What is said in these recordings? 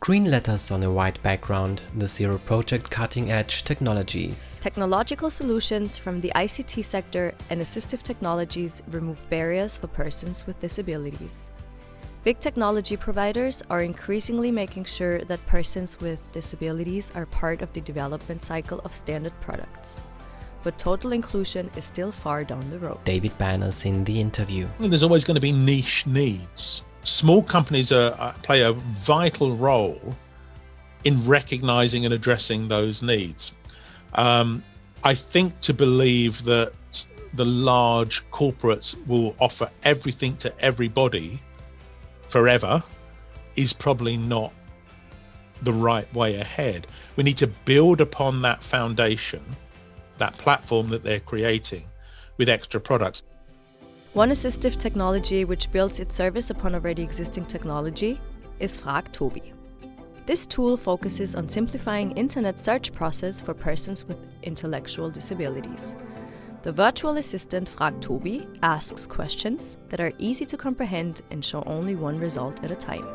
Green letters on a white background, the Zero Project cutting edge technologies. Technological solutions from the ICT sector and assistive technologies remove barriers for persons with disabilities. Big technology providers are increasingly making sure that persons with disabilities are part of the development cycle of standard products. But total inclusion is still far down the road. David Banes in the interview. There's always going to be niche needs small companies are, play a vital role in recognizing and addressing those needs. Um, I think to believe that the large corporates will offer everything to everybody forever is probably not the right way ahead. We need to build upon that foundation, that platform that they're creating with extra products. One assistive technology which builds its service upon already existing technology is Frag Tobi. This tool focuses on simplifying internet search process for persons with intellectual disabilities. The virtual assistant Frag Tobi asks questions that are easy to comprehend and show only one result at a time.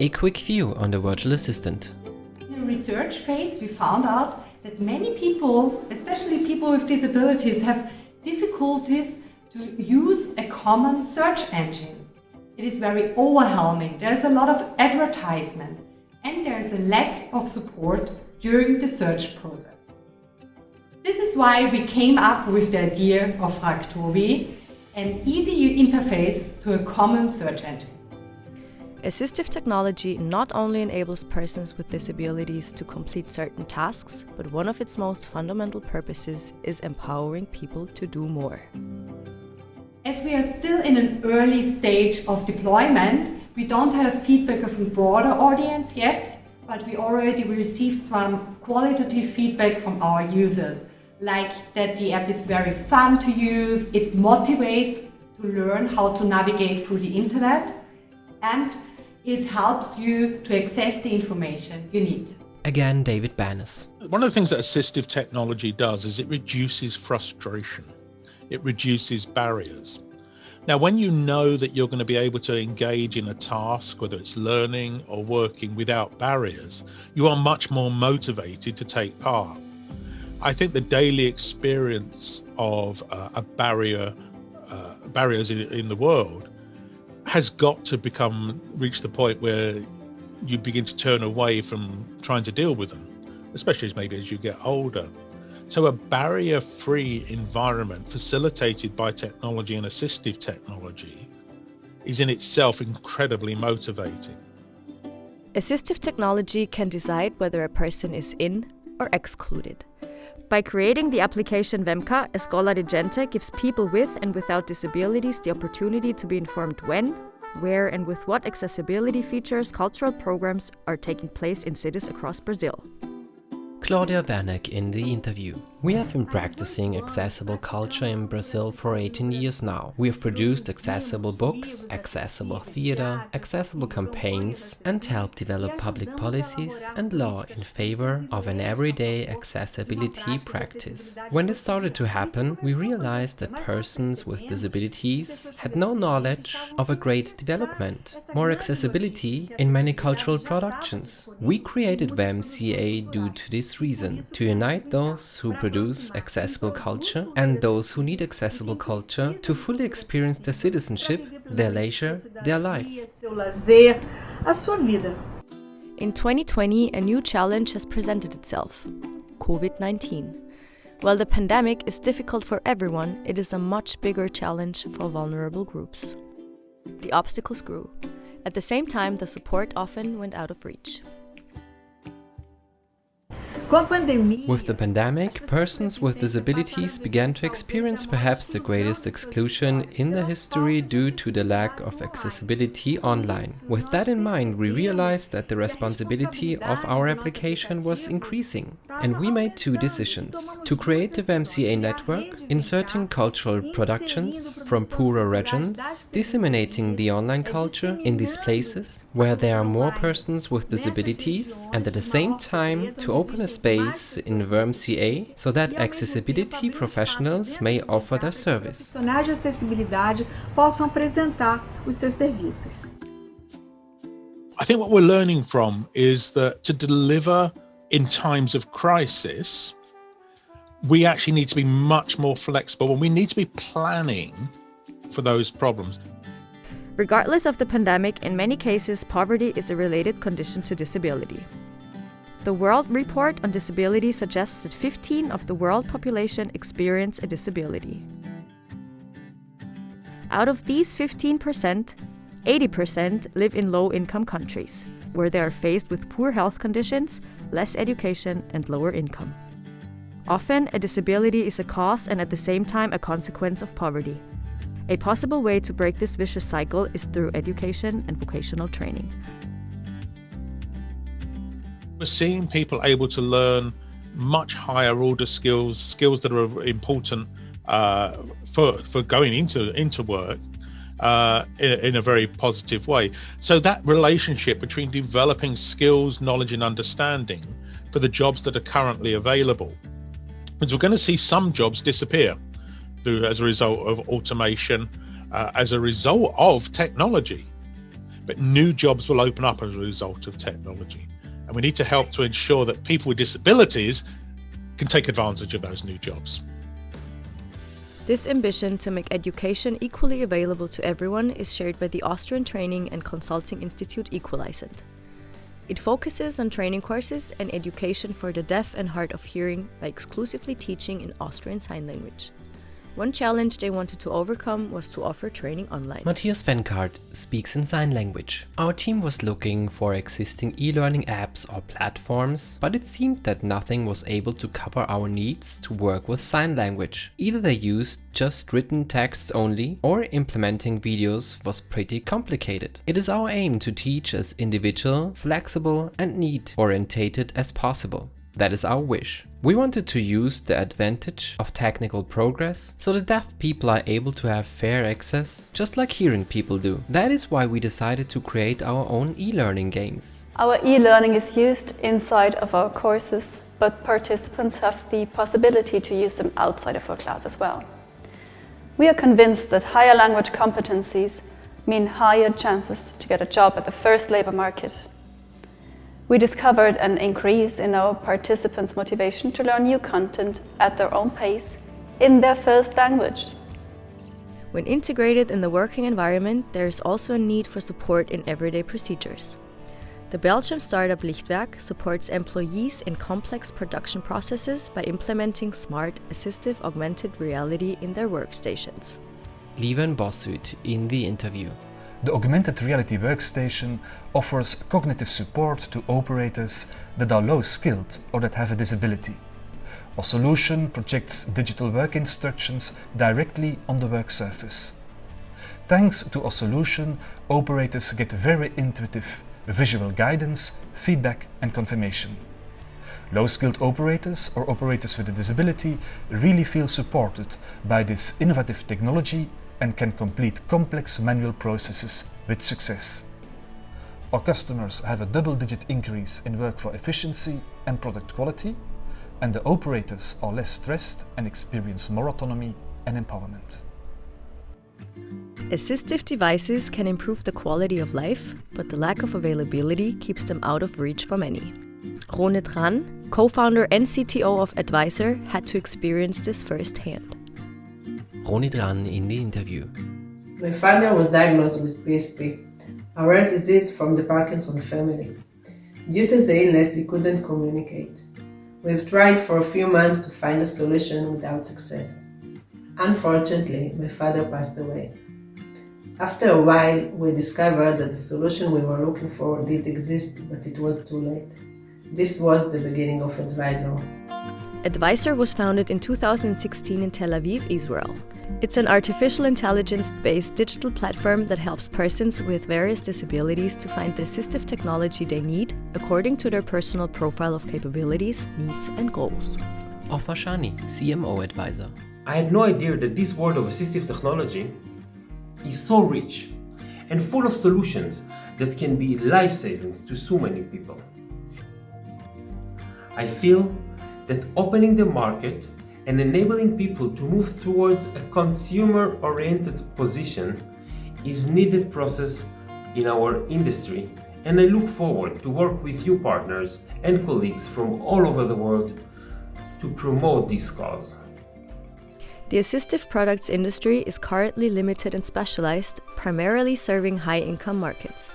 A quick view on the virtual assistant. In the research phase, we found out that many people, especially people with disabilities, have difficulties to use a common search engine. It is very overwhelming. There's a lot of advertisement and there's a lack of support during the search process. This is why we came up with the idea of Frag an easy interface to a common search engine. Assistive technology not only enables persons with disabilities to complete certain tasks, but one of its most fundamental purposes is empowering people to do more. As we are still in an early stage of deployment, we don't have feedback of a broader audience yet, but we already received some qualitative feedback from our users, like that the app is very fun to use, it motivates to learn how to navigate through the internet, and it helps you to access the information you need. Again, David Banes. One of the things that assistive technology does is it reduces frustration it reduces barriers. Now, when you know that you're going to be able to engage in a task, whether it's learning or working without barriers, you are much more motivated to take part. I think the daily experience of uh, a barrier, uh, barriers in, in the world, has got to become reach the point where you begin to turn away from trying to deal with them, especially as maybe as you get older. So, a barrier free environment facilitated by technology and assistive technology is in itself incredibly motivating. Assistive technology can decide whether a person is in or excluded. By creating the application VEMCA, Escola de Gente gives people with and without disabilities the opportunity to be informed when, where, and with what accessibility features cultural programs are taking place in cities across Brazil. Claudia Werneck in the interview. We have been practicing accessible culture in Brazil for 18 years now. We have produced accessible books, accessible theater, accessible campaigns and helped develop public policies and law in favor of an everyday accessibility practice. When this started to happen, we realized that persons with disabilities had no knowledge of a great development, more accessibility in many cultural productions. We created VEMCA due to this reason, to unite those who produce produce accessible culture and those who need accessible culture to fully experience their citizenship, their leisure, their life. In 2020, a new challenge has presented itself COVID 19. While the pandemic is difficult for everyone, it is a much bigger challenge for vulnerable groups. The obstacles grew. At the same time, the support often went out of reach. With the pandemic, persons with disabilities began to experience perhaps the greatest exclusion in the history due to the lack of accessibility online. With that in mind, we realized that the responsibility of our application was increasing, and we made two decisions. To create the VEMCA network, inserting cultural productions from poorer regions, disseminating the online culture in these places where there are more persons with disabilities, and at the same time to open a space in VEMCA so that accessibility professionals may offer their service. I think what we're learning from is that to deliver in times of crisis, we actually need to be much more flexible and we need to be planning for those problems. Regardless of the pandemic, in many cases, poverty is a related condition to disability. The World Report on Disability suggests that 15 of the world population experience a disability. Out of these 15%, 80% live in low income countries, where they are faced with poor health conditions, less education, and lower income. Often, a disability is a cause and at the same time a consequence of poverty. A possible way to break this vicious cycle is through education and vocational training. We're seeing people able to learn much higher order skills, skills that are important uh, for for going into into work uh, in, in, a very positive way. So that relationship between developing skills, knowledge, and understanding for the jobs that are currently available, because we're going to see some jobs disappear through as a result of automation, uh, as a result of technology, but new jobs will open up as a result of technology. And we need to help to ensure that people with disabilities can take advantage of those new jobs. This ambition to make education equally available to everyone is shared by the Austrian Training and Consulting Institute Equalizent. It focuses on training courses and education for the deaf and hard of hearing by exclusively teaching in Austrian Sign Language. One challenge they wanted to overcome was to offer training online. Matthias Venkart speaks in sign language. Our team was looking for existing e-learning apps or platforms, but it seemed that nothing was able to cover our needs to work with sign language. Either they used just written texts only, or implementing videos was pretty complicated. It is our aim to teach as individual, flexible and need-orientated as possible. That is our wish. We wanted to use the advantage of technical progress so the deaf people are able to have fair access just like hearing people do. That is why we decided to create our own e-learning games. Our e-learning is used inside of our courses, but participants have the possibility to use them outside of our class as well. We are convinced that higher language competencies mean higher chances to get a job at the first labour market we discovered an increase in our participants' motivation to learn new content at their own pace in their first language. When integrated in the working environment, there is also a need for support in everyday procedures. The Belgian startup Lichtwerk supports employees in complex production processes by implementing smart, assistive augmented reality in their workstations. Lieven Bossut in the interview. The augmented reality workstation offers cognitive support to operators that are low skilled or that have a disability. Our solution projects digital work instructions directly on the work surface. Thanks to our solution, operators get very intuitive visual guidance, feedback and confirmation. Low-skilled operators or operators with a disability really feel supported by this innovative technology and can complete complex manual processes with success. Our customers have a double-digit increase in workflow efficiency and product quality, and the operators are less stressed and experience more autonomy and empowerment. Assistive devices can improve the quality of life, but the lack of availability keeps them out of reach for many. Ronit Ran, co-founder and CTO of Advisor, had to experience this firsthand. Ronit Ran in the interview. My father was diagnosed with PSP, a rare disease from the Parkinson family. Due to the illness, he couldn't communicate. We've tried for a few months to find a solution without success. Unfortunately, my father passed away. After a while, we discovered that the solution we were looking for did exist, but it was too late. This was the beginning of Advisor. Advisor was founded in 2016 in Tel Aviv, Israel. It's an artificial intelligence based digital platform that helps persons with various disabilities to find the assistive technology they need according to their personal profile of capabilities, needs, and goals. Ofer Shani, CMO advisor. I had no idea that this world of assistive technology is so rich and full of solutions that can be life saving to so many people. I feel that opening the market and enabling people to move towards a consumer-oriented position is needed process in our industry and I look forward to work with you partners and colleagues from all over the world to promote this cause. The assistive products industry is currently limited and specialized, primarily serving high income markets.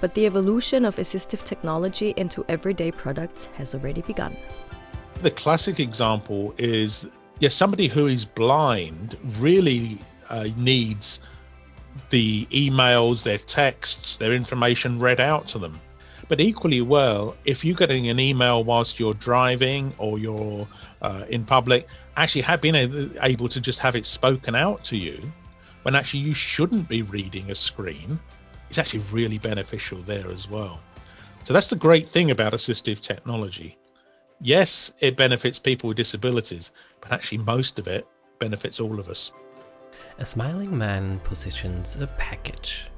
But the evolution of assistive technology into everyday products has already begun. The classic example is yes, somebody who is blind really uh, needs the emails, their texts, their information read out to them. But equally well, if you're getting an email whilst you're driving or you're uh, in public, actually have been able to just have it spoken out to you when actually you shouldn't be reading a screen, it's actually really beneficial there as well. So that's the great thing about assistive technology. Yes, it benefits people with disabilities, but actually most of it benefits all of us. A smiling man positions a package.